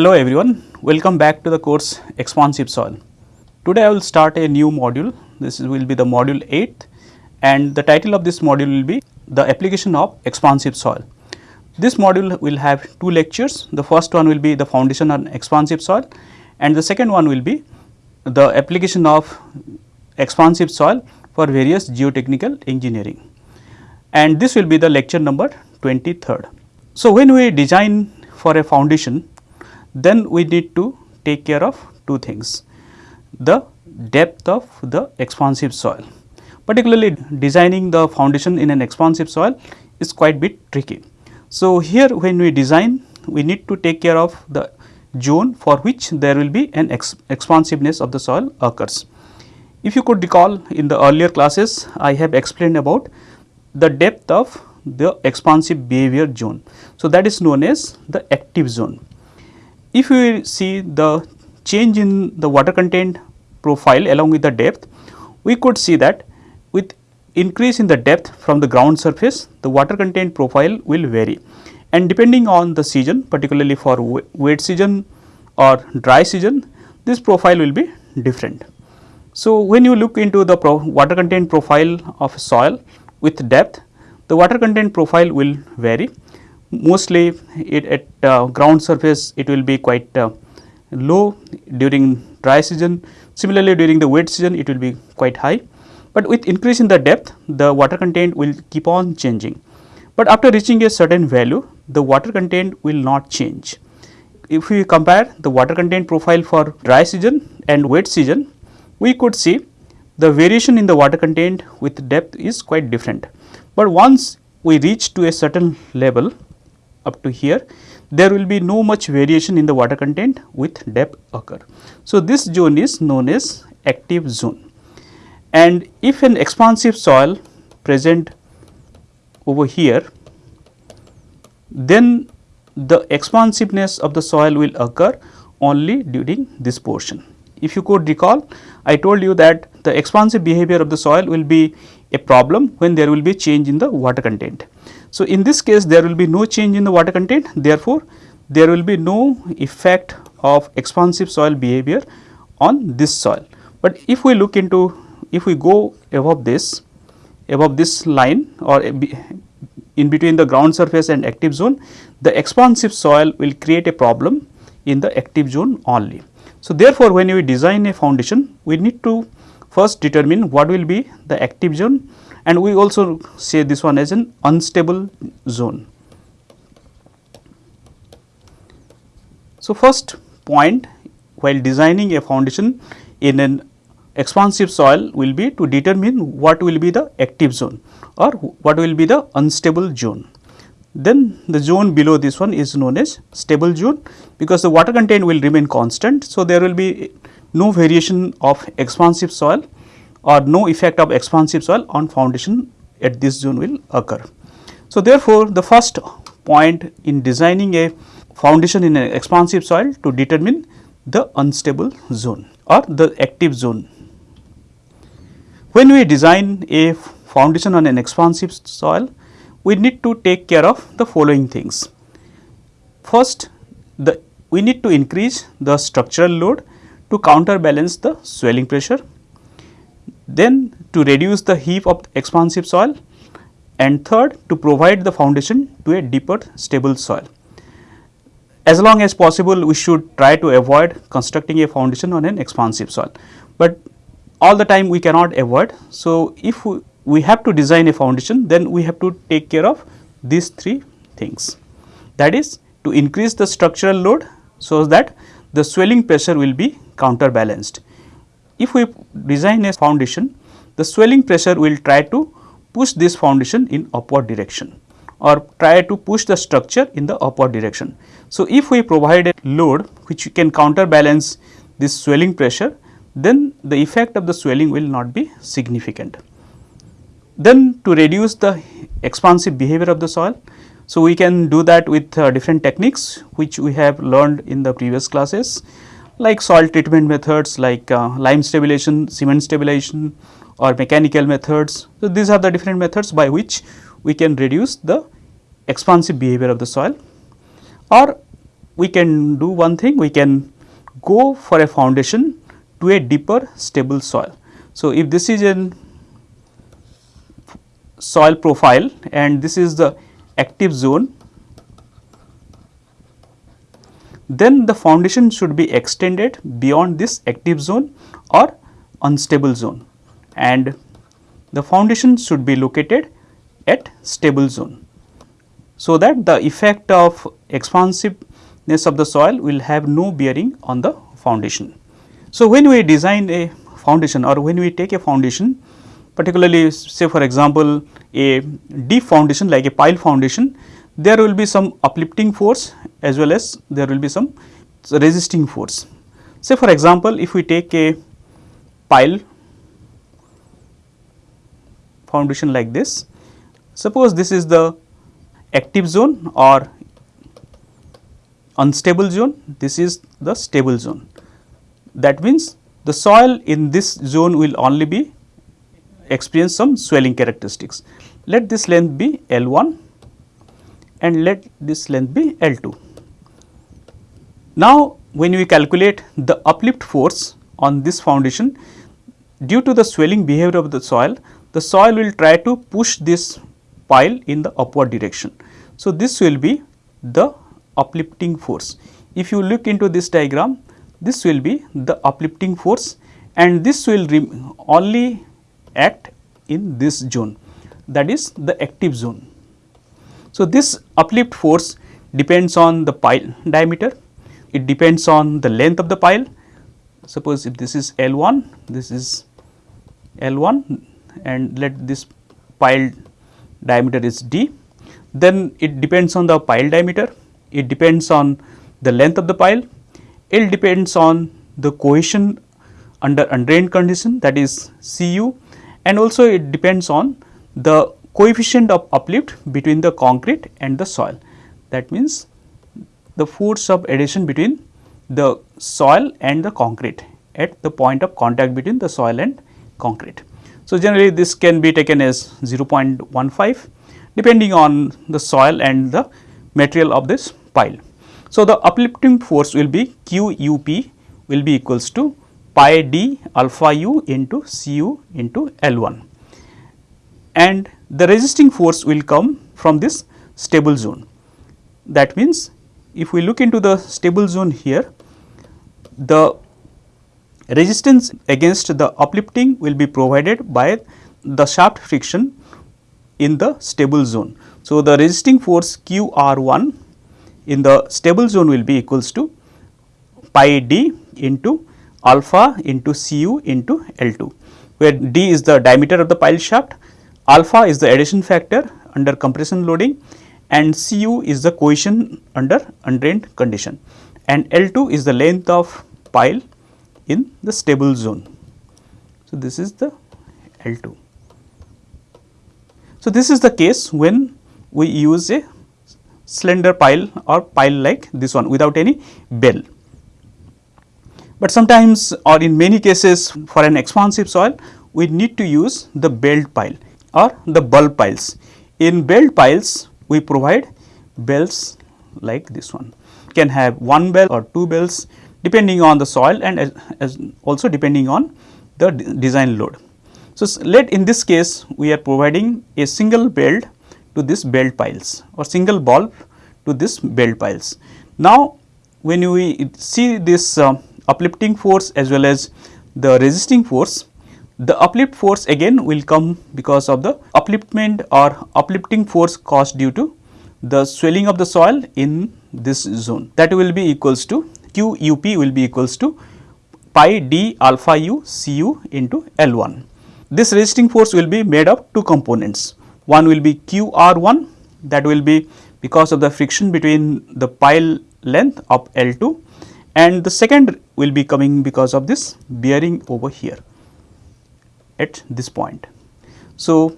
Hello everyone, welcome back to the course Expansive Soil. Today I will start a new module, this will be the module 8 and the title of this module will be the application of expansive soil. This module will have two lectures, the first one will be the foundation on expansive soil and the second one will be the application of expansive soil for various geotechnical engineering and this will be the lecture number 23rd. So, when we design for a foundation then we need to take care of two things the depth of the expansive soil. Particularly designing the foundation in an expansive soil is quite bit tricky. So, here when we design we need to take care of the zone for which there will be an ex expansiveness of the soil occurs. If you could recall in the earlier classes I have explained about the depth of the expansive behavior zone. So, that is known as the active zone. If we see the change in the water content profile along with the depth, we could see that with increase in the depth from the ground surface, the water content profile will vary and depending on the season particularly for wet season or dry season, this profile will be different. So, when you look into the water content profile of soil with depth, the water content profile will vary mostly it at uh, ground surface it will be quite uh, low during dry season. Similarly during the wet season it will be quite high. But with increase in the depth the water content will keep on changing. But after reaching a certain value the water content will not change. If we compare the water content profile for dry season and wet season we could see the variation in the water content with depth is quite different. But once we reach to a certain level up to here there will be no much variation in the water content with depth occur. So, this zone is known as active zone and if an expansive soil present over here then the expansiveness of the soil will occur only during this portion. If you could recall I told you that the expansive behavior of the soil will be a problem when there will be change in the water content. So, in this case there will be no change in the water content therefore, there will be no effect of expansive soil behavior on this soil. But if we look into if we go above this above this line or in between the ground surface and active zone the expansive soil will create a problem in the active zone only. So, therefore, when we design a foundation we need to first determine what will be the active zone and we also say this one as an unstable zone. So, first point while designing a foundation in an expansive soil will be to determine what will be the active zone or what will be the unstable zone. Then the zone below this one is known as stable zone because the water content will remain constant. So, there will be no variation of expansive soil or no effect of expansive soil on foundation at this zone will occur. So, therefore, the first point in designing a foundation in an expansive soil to determine the unstable zone or the active zone. When we design a foundation on an expansive soil, we need to take care of the following things. First, the we need to increase the structural load to counterbalance the swelling pressure then to reduce the heave of expansive soil and third to provide the foundation to a deeper stable soil. As long as possible we should try to avoid constructing a foundation on an expansive soil, but all the time we cannot avoid. So, if we, we have to design a foundation then we have to take care of these three things that is to increase the structural load so that the swelling pressure will be counterbalanced if we design a foundation, the swelling pressure will try to push this foundation in upward direction or try to push the structure in the upward direction. So, if we provide a load which can counterbalance this swelling pressure, then the effect of the swelling will not be significant. Then to reduce the expansive behavior of the soil, so we can do that with uh, different techniques which we have learned in the previous classes like soil treatment methods like uh, lime stabilization, cement stabilization or mechanical methods. So, these are the different methods by which we can reduce the expansive behavior of the soil or we can do one thing we can go for a foundation to a deeper stable soil. So, if this is an soil profile and this is the active zone, then the foundation should be extended beyond this active zone or unstable zone and the foundation should be located at stable zone. So, that the effect of expansiveness of the soil will have no bearing on the foundation. So, when we design a foundation or when we take a foundation particularly say for example, a deep foundation like a pile foundation there will be some uplifting force as well as there will be some resisting force. Say for example, if we take a pile foundation like this, suppose this is the active zone or unstable zone, this is the stable zone. That means, the soil in this zone will only be experience some swelling characteristics. Let this length be L 1 and let this length be L 2. Now, when we calculate the uplift force on this foundation due to the swelling behavior of the soil, the soil will try to push this pile in the upward direction. So, this will be the uplifting force. If you look into this diagram, this will be the uplifting force and this will only act in this zone that is the active zone. So, this uplift force depends on the pile diameter, it depends on the length of the pile. Suppose if this is L 1, this is L 1 and let this pile diameter is d, then it depends on the pile diameter, it depends on the length of the pile, it depends on the cohesion under undrained condition that is Cu and also it depends on the coefficient of uplift between the concrete and the soil. That means, the force of adhesion between the soil and the concrete at the point of contact between the soil and concrete. So, generally this can be taken as 0.15 depending on the soil and the material of this pile. So, the uplifting force will be Q u p will be equals to pi d alpha u into C u into L 1 and the resisting force will come from this stable zone. That means, if we look into the stable zone here, the resistance against the uplifting will be provided by the shaft friction in the stable zone. So, the resisting force Q R 1 in the stable zone will be equals to pi d into alpha into C u into L 2, where d is the diameter of the pile shaft, alpha is the adhesion factor under compression loading and C u is the cohesion under undrained condition and L 2 is the length of pile in the stable zone. So, this is the L 2. So, this is the case when we use a slender pile or pile like this one without any bell. But sometimes or in many cases for an expansive soil we need to use the belled pile or the bulb piles. In belled piles we provide bells like this one can have one bell or two bells depending on the soil and as, as also depending on the design load. So, let in this case we are providing a single belt to this belled piles or single bulb to this belled piles. Now, when we see this uh, uplifting force as well as the resisting force, the uplift force again will come because of the upliftment or uplifting force caused due to the swelling of the soil in this zone that will be equals to q u p will be equals to pi d alpha u c u into L 1. This resisting force will be made of two components. One will be q r 1 that will be because of the friction between the pile length of L 2 and the second will be coming because of this bearing over here at this point. So,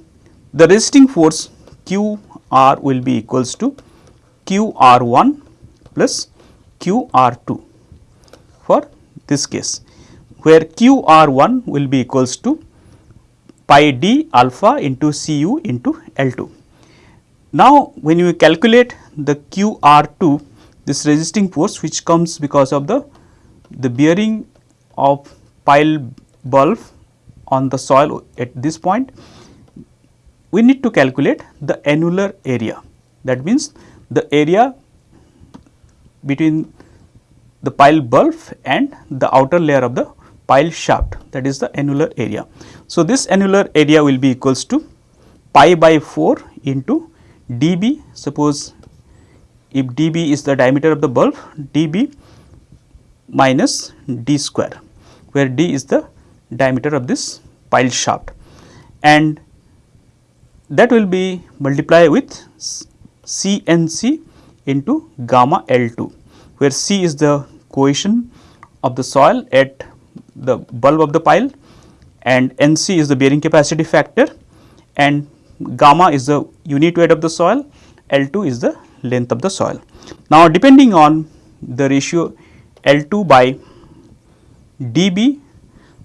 the resisting force q r will be equals to q r 1 plus Q R 2 for this case where Q R 1 will be equals to pi d alpha into C u into L 2. Now, when you calculate the Q R 2 this resisting force which comes because of the, the bearing of pile bulb on the soil at this point, we need to calculate the annular area. That means, the area between the pile bulb and the outer layer of the pile shaft that is the annular area. So, this annular area will be equals to pi by 4 into dB suppose if dB is the diameter of the bulb dB minus d square where d is the diameter of this pile shaft and that will be multiplied with CNC into gamma L2 where C is the cohesion of the soil at the bulb of the pile and NC is the bearing capacity factor and gamma is the unit weight of the soil, L2 is the length of the soil. Now, depending on the ratio L2 by dB,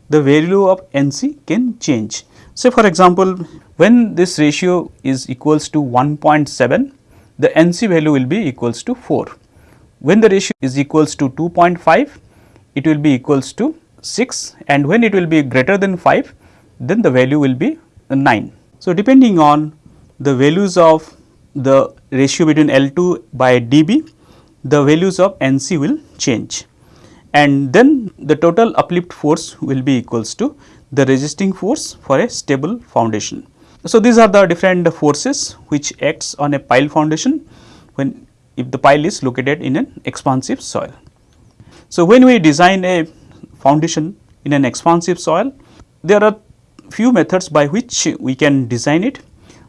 the value of NC can change. Say for example, when this ratio is equals to 1.7, the NC value will be equals to 4. When the ratio is equals to 2.5, it will be equals to 6 and when it will be greater than 5, then the value will be 9. So, depending on the values of the ratio between L2 by dB, the values of NC will change and then the total uplift force will be equals to the resisting force for a stable foundation. So, these are the different forces which acts on a pile foundation when if the pile is located in an expansive soil. So, when we design a foundation in an expansive soil, there are few methods by which we can design it.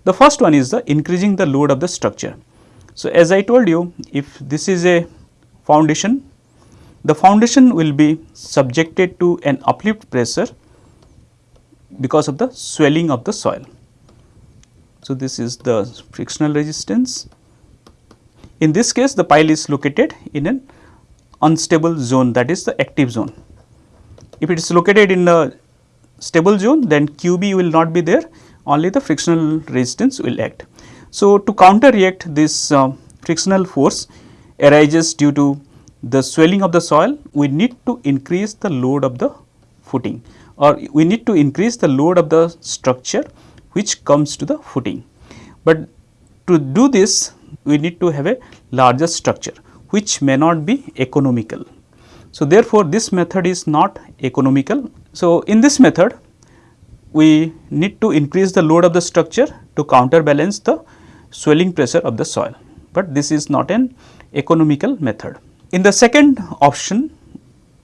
The first one is the increasing the load of the structure. So, as I told you if this is a foundation, the foundation will be subjected to an uplift pressure because of the swelling of the soil. So, this is the frictional resistance. In this case the pile is located in an unstable zone that is the active zone. If it is located in a stable zone then QB will not be there only the frictional resistance will act. So, to counteract this uh, frictional force arises due to the swelling of the soil we need to increase the load of the footing or we need to increase the load of the structure which comes to the footing. But to do this we need to have a larger structure which may not be economical. So, therefore, this method is not economical. So, in this method we need to increase the load of the structure to counterbalance the swelling pressure of the soil, but this is not an economical method. In the second option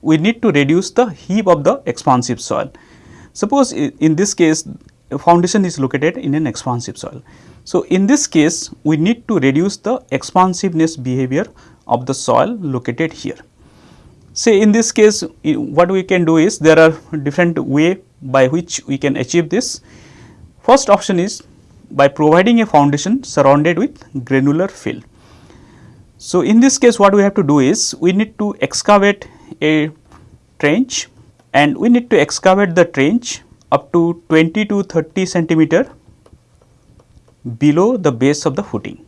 we need to reduce the heave of the expansive soil. Suppose in this case foundation is located in an expansive soil. So, in this case we need to reduce the expansiveness behavior of the soil located here. Say in this case what we can do is there are different way by which we can achieve this. First option is by providing a foundation surrounded with granular fill. So, in this case what we have to do is we need to excavate a trench and we need to excavate the trench up to 20 to 30 centimeter below the base of the footing.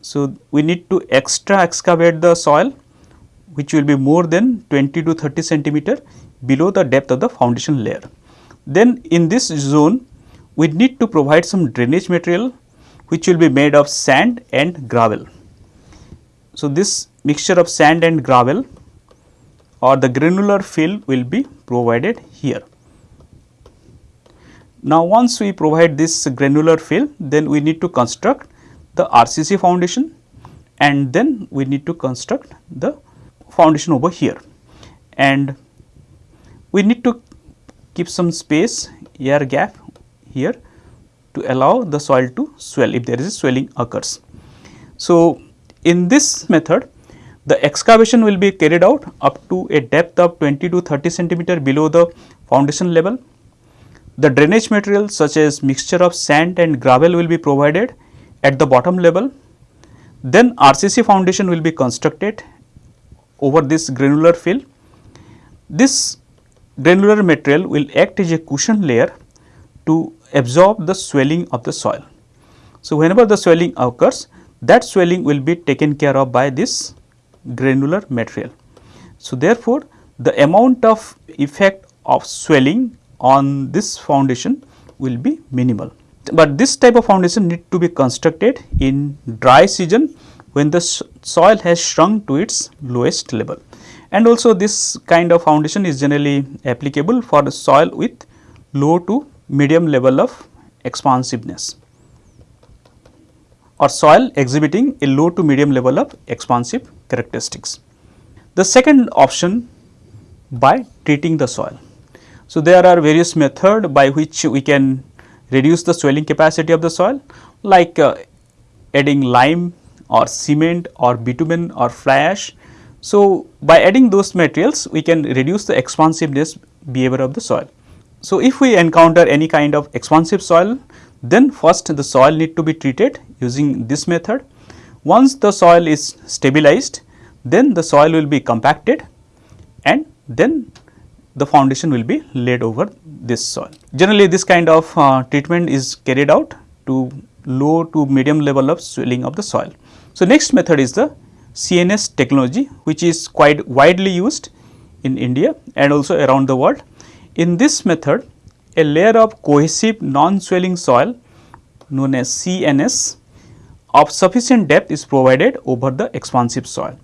So, we need to extra excavate the soil which will be more than 20 to 30 centimeter below the depth of the foundation layer. Then in this zone we need to provide some drainage material which will be made of sand and gravel. So, this mixture of sand and gravel or the granular fill will be provided here. Now, once we provide this granular fill, then we need to construct the RCC foundation and then we need to construct the foundation over here. And we need to keep some space air gap here to allow the soil to swell if there is a swelling occurs. So, in this method the excavation will be carried out up to a depth of 20 to 30 centimeter below the foundation level. The drainage material such as mixture of sand and gravel will be provided at the bottom level. Then RCC foundation will be constructed over this granular fill. This granular material will act as a cushion layer to absorb the swelling of the soil. So, whenever the swelling occurs that swelling will be taken care of by this granular material. So, therefore, the amount of effect of swelling on this foundation will be minimal. But this type of foundation need to be constructed in dry season when the soil has shrunk to its lowest level. And also this kind of foundation is generally applicable for the soil with low to medium level of expansiveness or soil exhibiting a low to medium level of expansive characteristics. The second option by treating the soil. So, there are various methods by which we can reduce the swelling capacity of the soil like uh, adding lime or cement or bitumen or fly ash. So, by adding those materials we can reduce the expansiveness behavior of the soil. So, if we encounter any kind of expansive soil then first the soil need to be treated using this method. Once the soil is stabilized then the soil will be compacted and then the foundation will be laid over this soil. Generally this kind of uh, treatment is carried out to low to medium level of swelling of the soil. So, next method is the CNS technology which is quite widely used in India and also around the world. In this method a layer of cohesive non-swelling soil known as CNS of sufficient depth is provided over the expansive soil.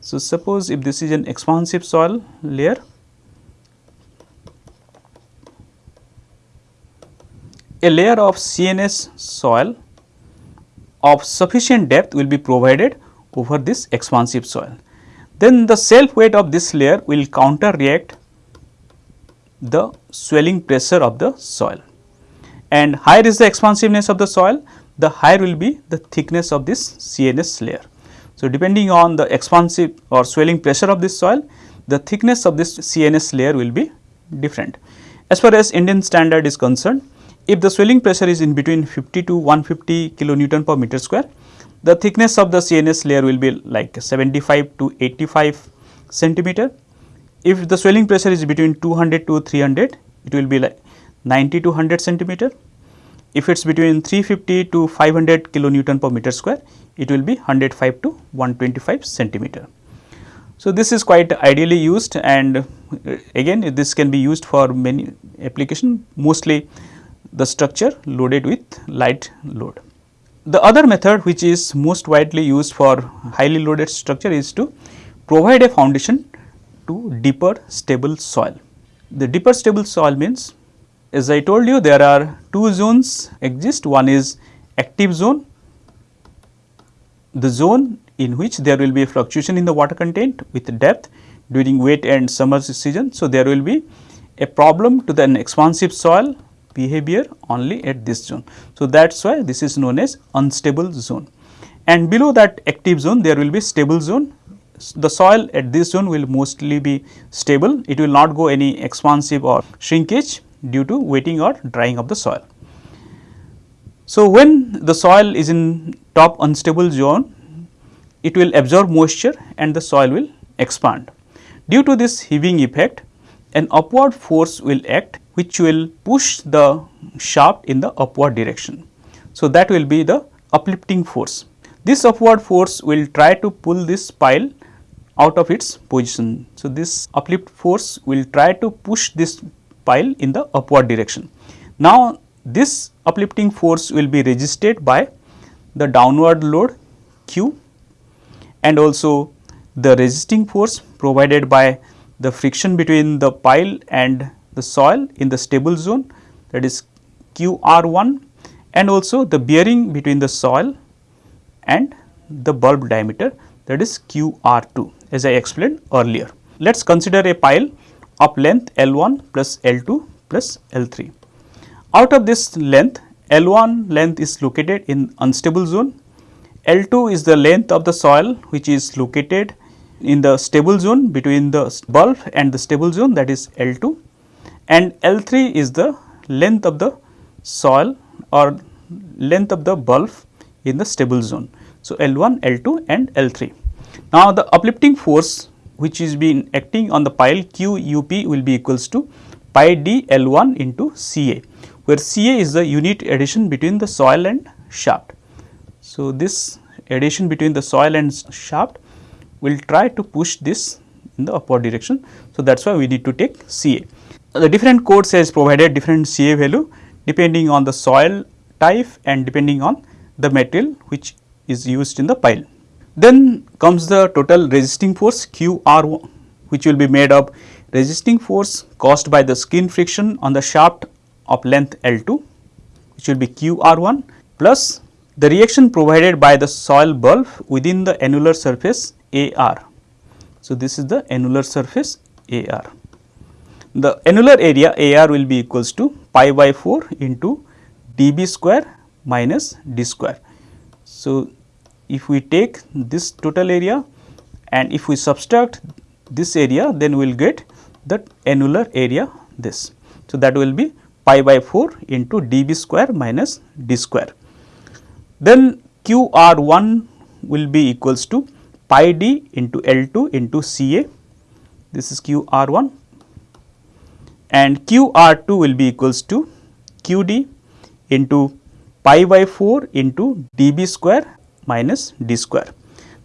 So, suppose if this is an expansive soil layer a layer of CNS soil of sufficient depth will be provided over this expansive soil. Then the self weight of this layer will counter react the swelling pressure of the soil and higher is the expansiveness of the soil the higher will be the thickness of this CNS layer. So, depending on the expansive or swelling pressure of this soil the thickness of this CNS layer will be different. As far as Indian standard is concerned if the swelling pressure is in between 50 to 150 kilonewton per meter square, the thickness of the CNS layer will be like 75 to 85 centimeter. If the swelling pressure is between 200 to 300, it will be like 90 to 100 centimeter. If it is between 350 to 500 kilonewton per meter square, it will be 105 to 125 centimeter. So, this is quite ideally used and uh, again this can be used for many application mostly the structure loaded with light load. The other method which is most widely used for highly loaded structure is to provide a foundation to deeper stable soil. The deeper stable soil means as I told you there are two zones exist one is active zone the zone in which there will be a fluctuation in the water content with depth during wet and summer season. So, there will be a problem to the expansive soil behavior only at this zone. So, that is why this is known as unstable zone and below that active zone there will be stable zone. The soil at this zone will mostly be stable, it will not go any expansive or shrinkage due to wetting or drying of the soil. So, when the soil is in top unstable zone, it will absorb moisture and the soil will expand. Due to this heaving effect, an upward force will act which will push the shaft in the upward direction. So, that will be the uplifting force. This upward force will try to pull this pile out of its position. So, this uplift force will try to push this pile in the upward direction. Now, this uplifting force will be resisted by the downward load Q and also the resisting force provided by the friction between the pile and the soil in the stable zone that is QR1 and also the bearing between the soil and the bulb diameter that is QR2 as I explained earlier. Let us consider a pile of length L1 plus L2 plus L3. Out of this length L1 length is located in unstable zone, L2 is the length of the soil which is located in the stable zone between the bulb and the stable zone that is L2 and L3 is the length of the soil or length of the bulb in the stable zone. So, L1, L2 and L3. Now, the uplifting force which is being acting on the pile Q U P will be equals to pi d L1 into Ca, where Ca is the unit adhesion between the soil and shaft. So, this adhesion between the soil and shaft will try to push this in the upward direction. So, that is why we need to take Ca. The different codes has provided different Ca value depending on the soil type and depending on the material which is used in the pile. Then comes the total resisting force QR which will be made of resisting force caused by the skin friction on the shaft of length L2 which will be QR1 plus the reaction provided by the soil bulb within the annular surface AR. So, this is the annular surface AR. The annular area AR will be equals to pi by 4 into dB square minus d square. So, if we take this total area and if we subtract this area then we will get the annular area this. So, that will be pi by 4 into dB square minus d square. Then Q R 1 will be equals to pi d into L 2 into C A this is Q R 1 and Q R 2 will be equals to Q d into pi by 4 into dB square minus d square.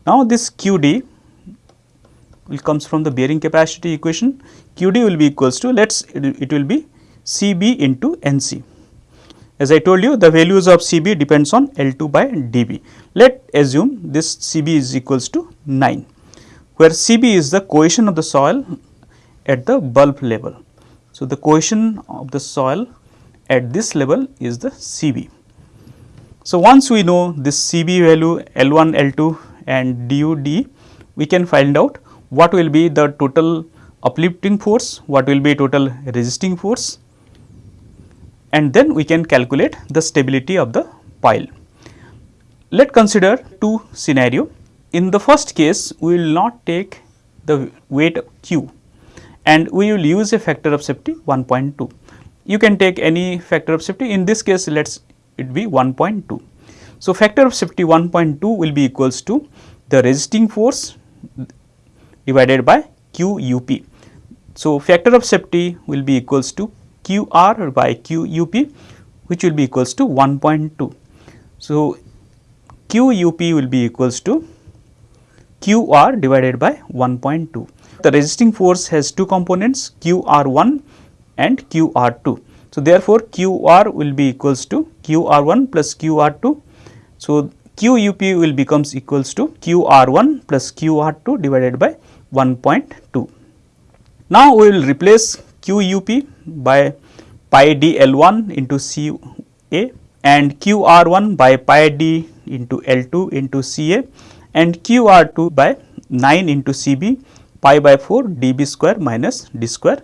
Now, this Q d will comes from the bearing capacity equation Q d will be equals to let us it will be C b into N c. As I told you the values of C b depends on L 2 by d b. Let assume this C b is equals to 9 where C b is the cohesion of the soil at the bulb level. So, the cohesion of the soil at this level is the C b. So, once we know this C b value L 1 L 2 and du d we can find out what will be the total uplifting force, what will be total resisting force and then we can calculate the stability of the pile. Let consider two scenario. In the first case, we will not take the weight q and we will use a factor of safety 1.2. You can take any factor of safety in this case let us it be 1.2. So, factor of safety 1.2 will be equals to the resisting force divided by q u p. So, factor of safety will be equals to q r by q u p which will be equals to 1.2. So, q u p will be equals to q r divided by 1.2. The resisting force has two components q r 1 and q r 2. So, therefore, q r will be equals to q r 1 plus q r 2. So, q u p will becomes equals to q r 1 plus q r 2 divided by 1.2. Now, we will replace q u p by pi d L 1 into C A and q r 1 by pi d into L 2 into C A and q r 2 by 9 into C B pi by 4 d b square minus d square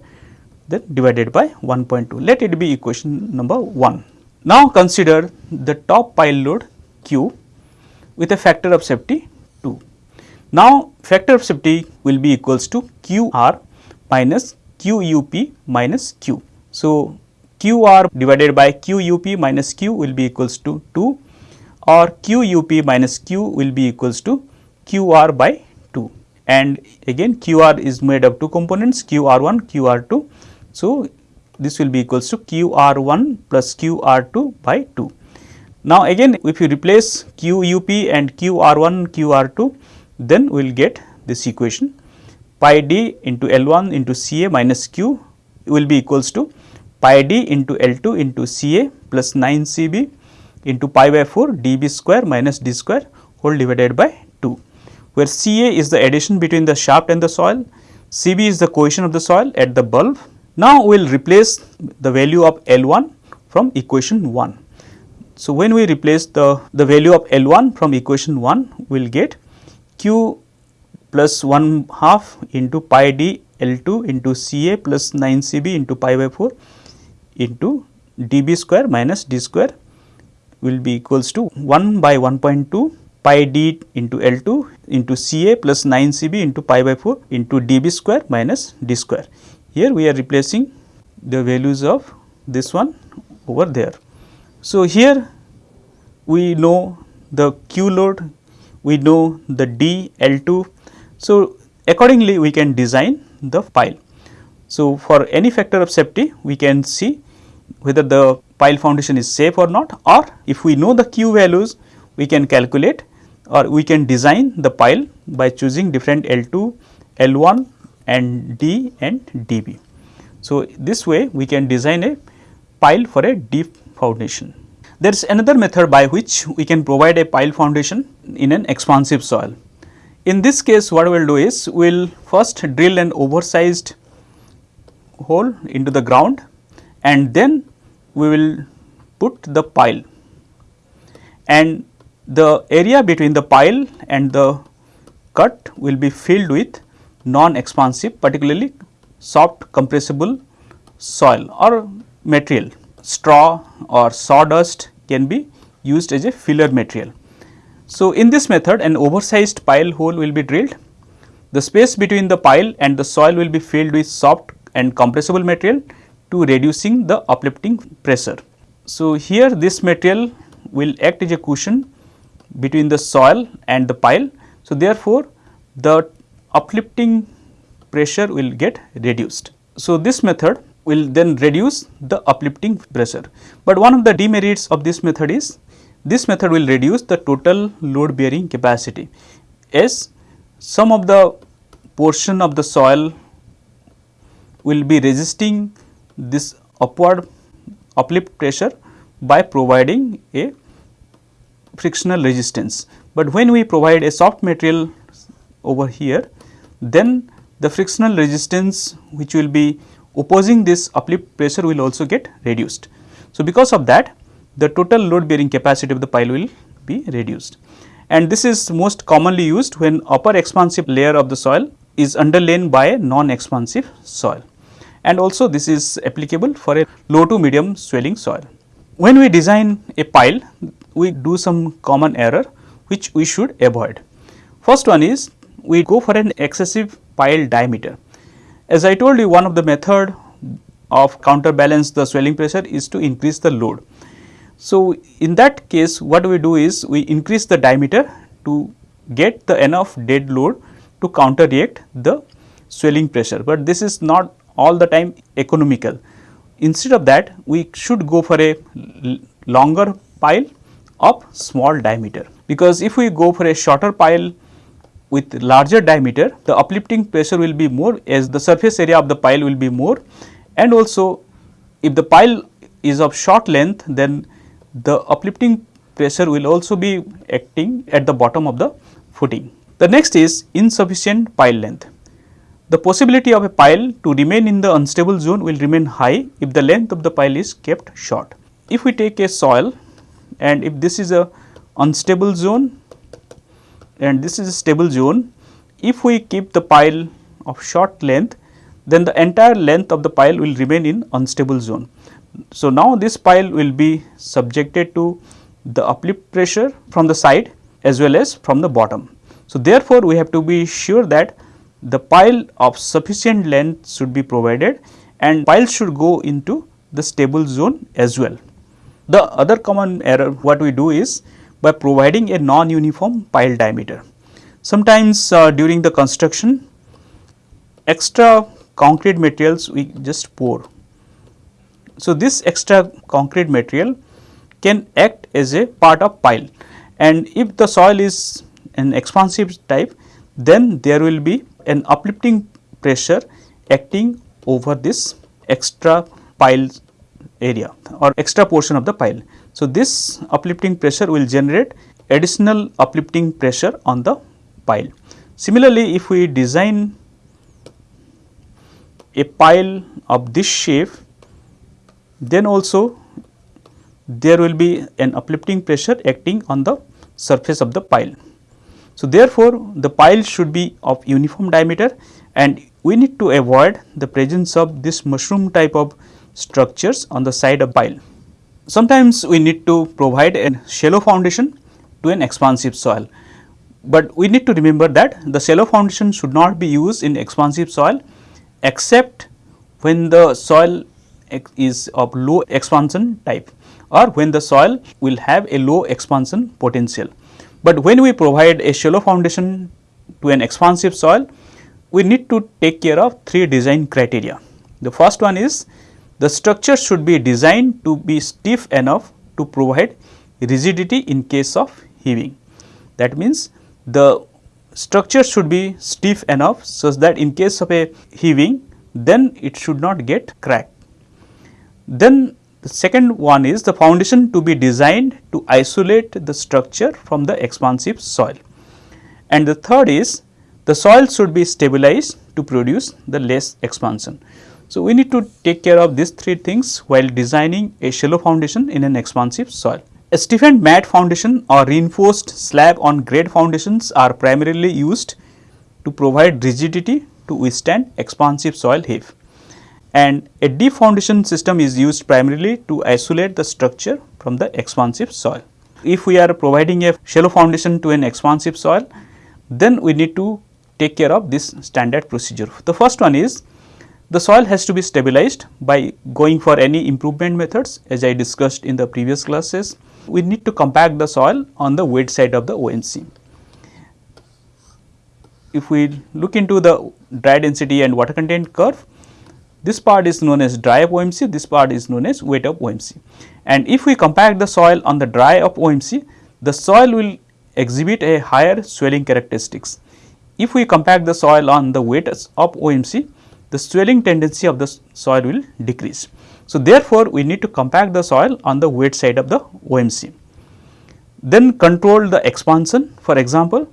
then divided by 1.2. Let it be equation number 1. Now, consider the top pile load q with a factor of safety 2. Now, factor of safety will be equals to q r minus q u p minus q. So, q r divided by q u p minus q will be equals to 2 or q u p minus q will be equals to q r by 2 and again q r is made of two components q r 1 q r 2. So, this will be equals to q r 1 plus q r 2 by 2. Now, again if you replace q u p and q r 1 q r 2 then we will get this equation pi d into L 1 into C A minus q will be equals to pi d into L 2 into C A plus 9 C B into pi by 4 d b square minus d square whole divided by 2, where C A is the adhesion between the shaft and the soil, C B is the cohesion of the soil at the bulb. Now, we will replace the value of L 1 from equation 1. So, when we replace the, the value of L 1 from equation 1, we will get q plus 1 half into pi d L 2 into C A plus 9 C B into pi by 4 into dB square minus d square will be equals to 1 by 1.2 pi d into L 2 into C A plus 9 C B into pi by 4 into dB square minus d square. Here we are replacing the values of this one over there. So, here we know the Q load, we know the D L 2. So, accordingly we can design the pile. So, for any factor of safety we can see whether the pile foundation is safe or not or if we know the q values we can calculate or we can design the pile by choosing different L2, L1 and D and DB. So, this way we can design a pile for a deep foundation. There is another method by which we can provide a pile foundation in an expansive soil. In this case what we will do is we will first drill an oversized hole into the ground and then we will put the pile and the area between the pile and the cut will be filled with non-expansive particularly soft compressible soil or material. Straw or sawdust can be used as a filler material. So, in this method an oversized pile hole will be drilled. The space between the pile and the soil will be filled with soft and compressible material to reducing the uplifting pressure. So, here this material will act as a cushion between the soil and the pile. So, therefore, the uplifting pressure will get reduced. So, this method will then reduce the uplifting pressure. But one of the demerits of this method is this method will reduce the total load bearing capacity as some of the portion of the soil will be resisting this upward uplift pressure by providing a frictional resistance. But when we provide a soft material over here, then the frictional resistance which will be opposing this uplift pressure will also get reduced. So, because of that the total load bearing capacity of the pile will be reduced and this is most commonly used when upper expansive layer of the soil is underlain by a non-expansive soil and also this is applicable for a low to medium swelling soil. When we design a pile we do some common error which we should avoid. First one is we go for an excessive pile diameter. As I told you one of the method of counterbalance the swelling pressure is to increase the load. So, in that case what we do is we increase the diameter to get the enough dead load to counteract the swelling pressure, but this is not all the time economical. Instead of that we should go for a longer pile of small diameter because if we go for a shorter pile with larger diameter the uplifting pressure will be more as the surface area of the pile will be more and also if the pile is of short length then the uplifting pressure will also be acting at the bottom of the footing. The next is insufficient pile length. The possibility of a pile to remain in the unstable zone will remain high if the length of the pile is kept short. If we take a soil and if this is a unstable zone and this is a stable zone, if we keep the pile of short length then the entire length of the pile will remain in unstable zone. So, now this pile will be subjected to the uplift pressure from the side as well as from the bottom. So, therefore, we have to be sure that the pile of sufficient length should be provided and pile should go into the stable zone as well. The other common error what we do is by providing a non-uniform pile diameter. Sometimes uh, during the construction extra concrete materials we just pour. So, this extra concrete material can act as a part of pile and if the soil is an expansive type then there will be an uplifting pressure acting over this extra pile area or extra portion of the pile. So, this uplifting pressure will generate additional uplifting pressure on the pile. Similarly, if we design a pile of this shape, then also there will be an uplifting pressure acting on the surface of the pile. So, therefore, the pile should be of uniform diameter and we need to avoid the presence of this mushroom type of structures on the side of pile. Sometimes we need to provide a shallow foundation to an expansive soil, but we need to remember that the shallow foundation should not be used in expansive soil except when the soil is of low expansion type or when the soil will have a low expansion potential. But when we provide a shallow foundation to an expansive soil, we need to take care of three design criteria. The first one is the structure should be designed to be stiff enough to provide rigidity in case of heaving. That means, the structure should be stiff enough such that in case of a heaving then it should not get cracked. Then the second one is the foundation to be designed to isolate the structure from the expansive soil. And the third is the soil should be stabilized to produce the less expansion. So, we need to take care of these three things while designing a shallow foundation in an expansive soil. A stiffened mat foundation or reinforced slab on grade foundations are primarily used to provide rigidity to withstand expansive soil heave and a deep foundation system is used primarily to isolate the structure from the expansive soil. If we are providing a shallow foundation to an expansive soil, then we need to take care of this standard procedure. The first one is the soil has to be stabilized by going for any improvement methods as I discussed in the previous classes. We need to compact the soil on the wet side of the OMC. If we look into the dry density and water content curve, this part is known as dry of OMC, this part is known as wet of OMC. And if we compact the soil on the dry of OMC, the soil will exhibit a higher swelling characteristics. If we compact the soil on the wet of OMC, the swelling tendency of the soil will decrease. So, therefore, we need to compact the soil on the wet side of the OMC. Then control the expansion for example,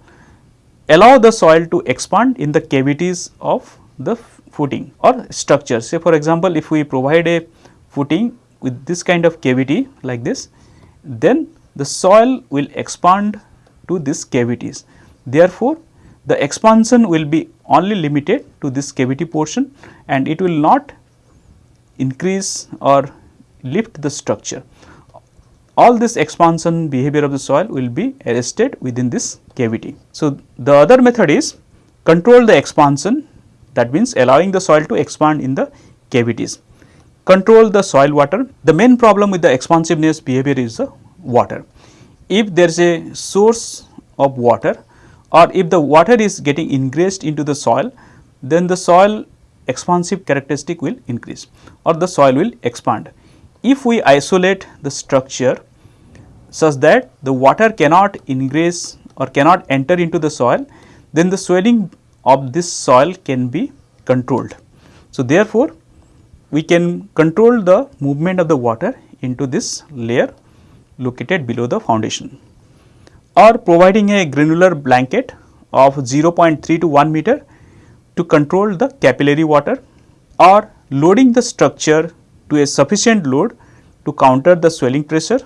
allow the soil to expand in the cavities of the footing or structure. Say for example, if we provide a footing with this kind of cavity like this, then the soil will expand to these cavities. Therefore, the expansion will be only limited to this cavity portion and it will not increase or lift the structure. All this expansion behavior of the soil will be arrested within this cavity. So, the other method is control the expansion that means allowing the soil to expand in the cavities. Control the soil water. The main problem with the expansiveness behavior is the water. If there is a source of water or if the water is getting ingressed into the soil, then the soil expansive characteristic will increase or the soil will expand. If we isolate the structure such that the water cannot ingress or cannot enter into the soil, then the swelling of this soil can be controlled. So, therefore, we can control the movement of the water into this layer located below the foundation or providing a granular blanket of 0.3 to 1 meter to control the capillary water or loading the structure to a sufficient load to counter the swelling pressure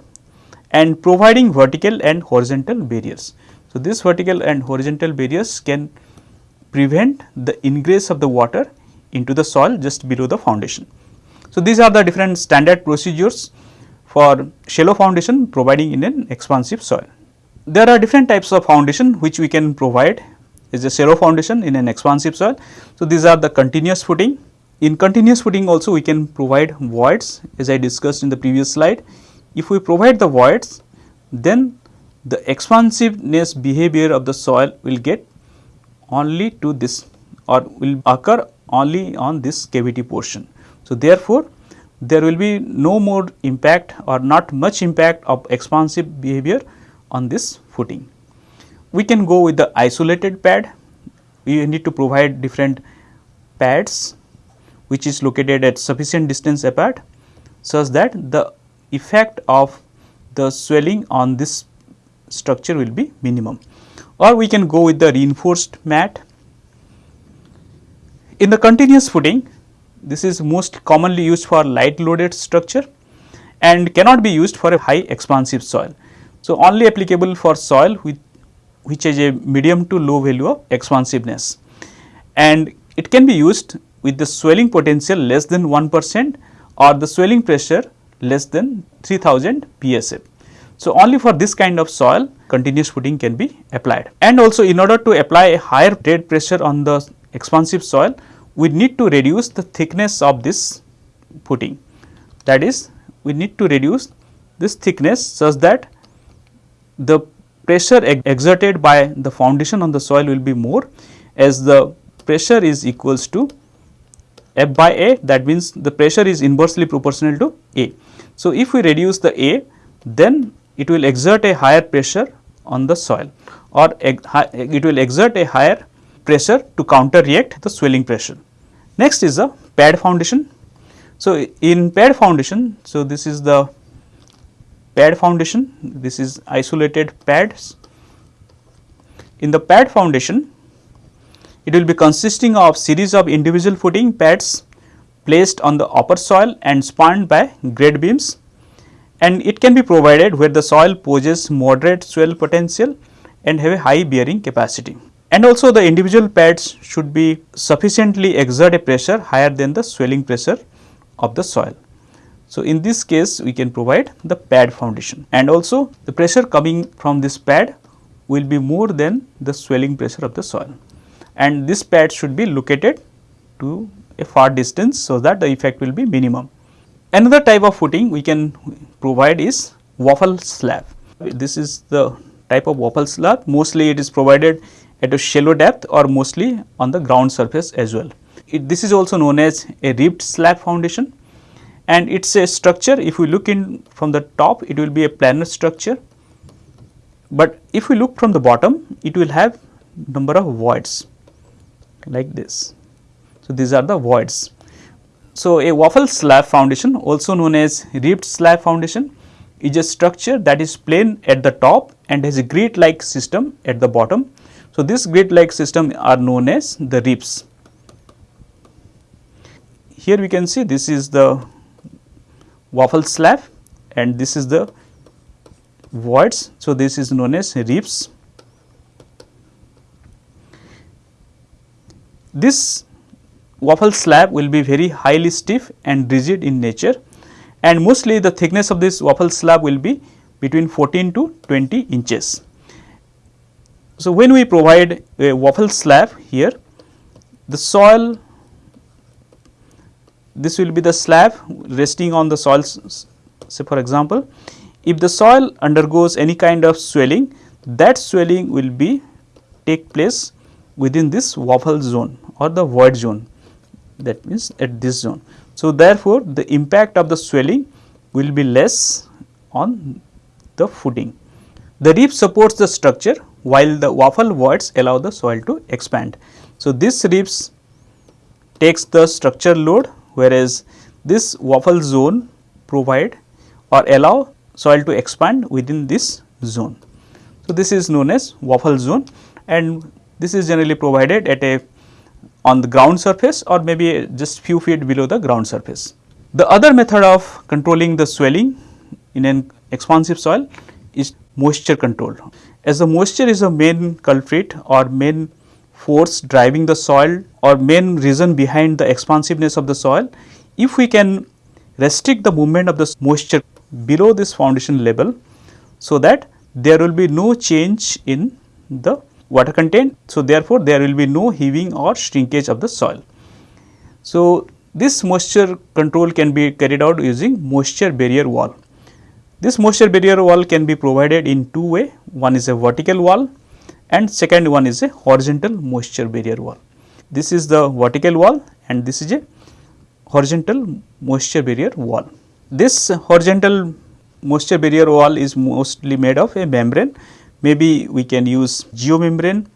and providing vertical and horizontal barriers. So, this vertical and horizontal barriers can prevent the ingress of the water into the soil just below the foundation. So, these are the different standard procedures for shallow foundation providing in an expansive soil. There are different types of foundation which we can provide as a shallow foundation in an expansive soil. So, these are the continuous footing. In continuous footing also we can provide voids as I discussed in the previous slide. If we provide the voids then the expansiveness behavior of the soil will get only to this or will occur only on this cavity portion. So, therefore, there will be no more impact or not much impact of expansive behavior on this footing. We can go with the isolated pad, we need to provide different pads which is located at sufficient distance apart such that the effect of the swelling on this structure will be minimum or we can go with the reinforced mat. In the continuous footing, this is most commonly used for light loaded structure and cannot be used for a high expansive soil. So, only applicable for soil with which has a medium to low value of expansiveness and it can be used with the swelling potential less than 1 percent or the swelling pressure less than 3000 psi. So, only for this kind of soil continuous footing can be applied. And also in order to apply a higher dead pressure on the expansive soil, we need to reduce the thickness of this footing. That is, we need to reduce this thickness such that the pressure exerted by the foundation on the soil will be more as the pressure is equals to F by A that means the pressure is inversely proportional to A. So, if we reduce the A then it will exert a higher pressure on the soil or it will exert a higher pressure to counter react the swelling pressure. Next is the pad foundation. So, in pad foundation, so this is the pad foundation, this is isolated pads. In the pad foundation, it will be consisting of series of individual footing pads placed on the upper soil and spanned by grade beams and it can be provided where the soil poses moderate swell potential and have a high bearing capacity. And also the individual pads should be sufficiently exert a pressure higher than the swelling pressure of the soil. So, in this case we can provide the pad foundation and also the pressure coming from this pad will be more than the swelling pressure of the soil and this pad should be located to a far distance so that the effect will be minimum. Another type of footing we can provide is waffle slab. This is the type of waffle slab mostly it is provided at a shallow depth or mostly on the ground surface as well. It, this is also known as a ribbed slab foundation and it is a structure if we look in from the top it will be a planar structure, but if we look from the bottom it will have number of voids like this. So, these are the voids. So, a waffle slab foundation also known as ribbed slab foundation is a structure that is plain at the top and has a grid like system at the bottom. So, this grid like system are known as the ribs. Here we can see this is the waffle slab and this is the voids. So, this is known as ribs. This waffle slab will be very highly stiff and rigid in nature and mostly the thickness of this waffle slab will be between 14 to 20 inches. So, when we provide a waffle slab here, the soil this will be the slab resting on the soil say for example, if the soil undergoes any kind of swelling that swelling will be take place within this waffle zone or the void zone that means at this zone. So, therefore, the impact of the swelling will be less on the footing. The rib supports the structure while the waffle voids allow the soil to expand. So, this ribs takes the structure load whereas this waffle zone provide or allow soil to expand within this zone. So, this is known as waffle zone and this is generally provided at a on the ground surface or maybe just few feet below the ground surface. The other method of controlling the swelling in an expansive soil is moisture control. As the moisture is the main culprit or main force driving the soil or main reason behind the expansiveness of the soil, if we can restrict the movement of the moisture below this foundation level, so that there will be no change in the water content. So, therefore, there will be no heaving or shrinkage of the soil. So, this moisture control can be carried out using moisture barrier wall. This moisture barrier wall can be provided in two way, one is a vertical wall and second one is a horizontal moisture barrier wall. This is the vertical wall and this is a horizontal moisture barrier wall. This horizontal moisture barrier wall is mostly made of a membrane Maybe we can use geomembrane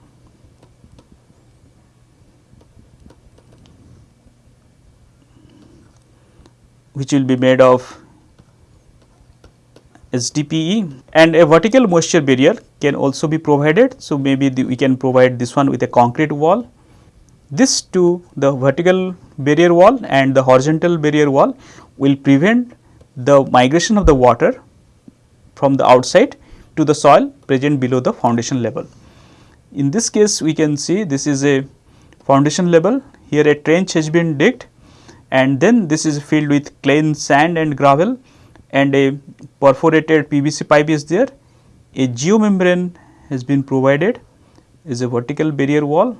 which will be made of HDPE and a vertical moisture barrier can also be provided. So, maybe the, we can provide this one with a concrete wall. This to the vertical barrier wall and the horizontal barrier wall will prevent the migration of the water from the outside to the soil present below the foundation level. In this case we can see this is a foundation level here a trench has been digged and then this is filled with clay sand and gravel and a perforated PVC pipe is there. A geomembrane has been provided is a vertical barrier wall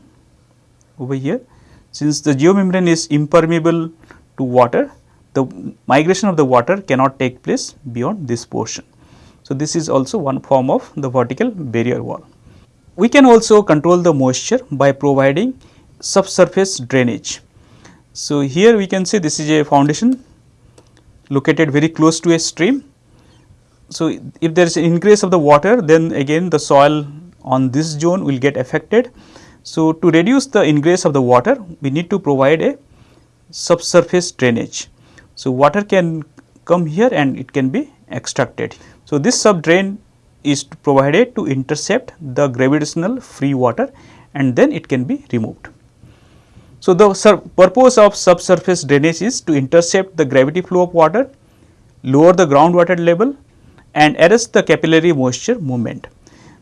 over here. Since the geomembrane is impermeable to water, the migration of the water cannot take place beyond this portion. So, this is also one form of the vertical barrier wall. We can also control the moisture by providing subsurface drainage. So, here we can see this is a foundation located very close to a stream. So, if there is an increase of the water then again the soil on this zone will get affected. So, to reduce the ingress of the water we need to provide a subsurface drainage. So, water can come here and it can be extracted. So, this sub drain is provided to intercept the gravitational free water and then it can be removed. So, the purpose of subsurface drainage is to intercept the gravity flow of water, lower the groundwater level and arrest the capillary moisture movement.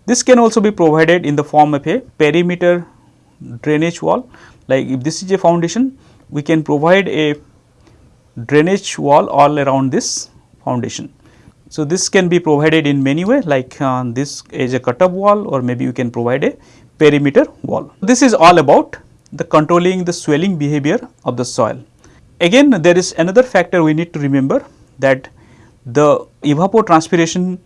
This can also be provided in the form of a perimeter drainage wall like if this is a foundation we can provide a drainage wall all around this foundation. So, this can be provided in many ways like uh, this is a cutoff wall or maybe you can provide a perimeter wall. This is all about the controlling the swelling behavior of the soil. Again there is another factor we need to remember that the evapotranspiration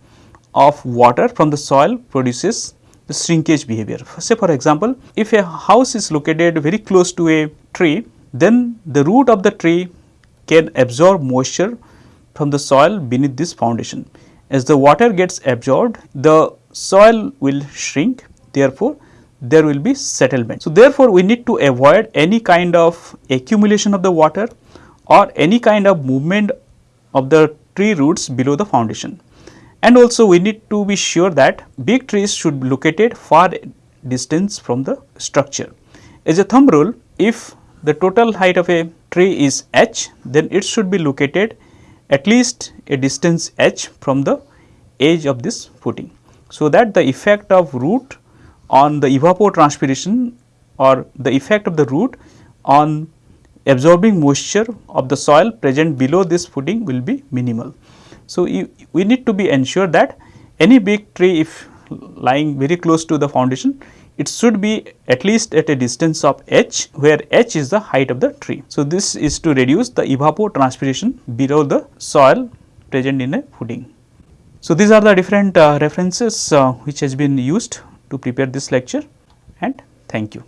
of water from the soil produces the shrinkage behavior. Say for example, if a house is located very close to a tree, then the root of the tree can absorb moisture from the soil beneath this foundation. As the water gets absorbed, the soil will shrink therefore, there will be settlement. So, therefore, we need to avoid any kind of accumulation of the water or any kind of movement of the tree roots below the foundation. And also we need to be sure that big trees should be located far distance from the structure. As a thumb rule, if the total height of a tree is h, then it should be located at least a distance h from the edge of this footing. So, that the effect of root on the evapotranspiration or the effect of the root on absorbing moisture of the soil present below this footing will be minimal. So, we need to be ensured that any big tree if lying very close to the foundation it should be at least at a distance of h where h is the height of the tree. So, this is to reduce the evapotranspiration below the soil present in a footing. So, these are the different uh, references uh, which has been used to prepare this lecture and thank you.